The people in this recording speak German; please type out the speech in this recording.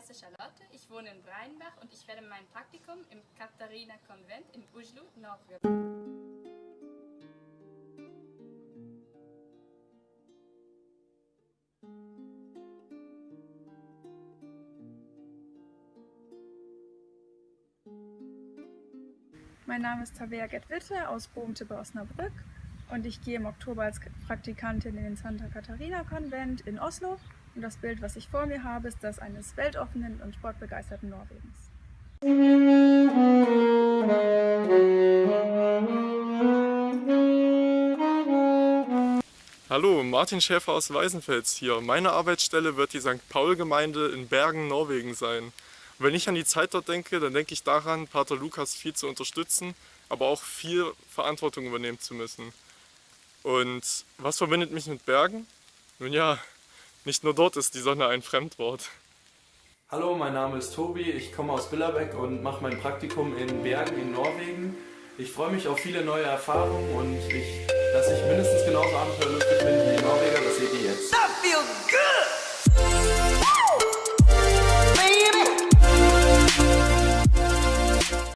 heiße Charlotte, ich wohne in Breinbach und ich werde mein Praktikum im Katharina-Konvent in Bujlu, Norwegen. Mein Name ist Tabea Gedwitte aus Bohmte bei Osnabrück und ich gehe im Oktober als Praktikantin in den Santa Katharina Konvent in Oslo. Und das Bild, was ich vor mir habe, ist das eines weltoffenen und sportbegeisterten Norwegens. Hallo, Martin Schäfer aus Weißenfels hier. Meine Arbeitsstelle wird die St. Paul-Gemeinde in Bergen, Norwegen sein. Und wenn ich an die Zeit dort denke, dann denke ich daran, Pater Lukas viel zu unterstützen, aber auch viel Verantwortung übernehmen zu müssen. Und was verbindet mich mit Bergen? Nun ja, nicht nur dort ist die Sonne ein Fremdwort. Hallo, mein Name ist Tobi, ich komme aus Billerbeck und mache mein Praktikum in Bergen in Norwegen. Ich freue mich auf viele neue Erfahrungen und ich, dass ich mindestens genauso abenteuerlustig bin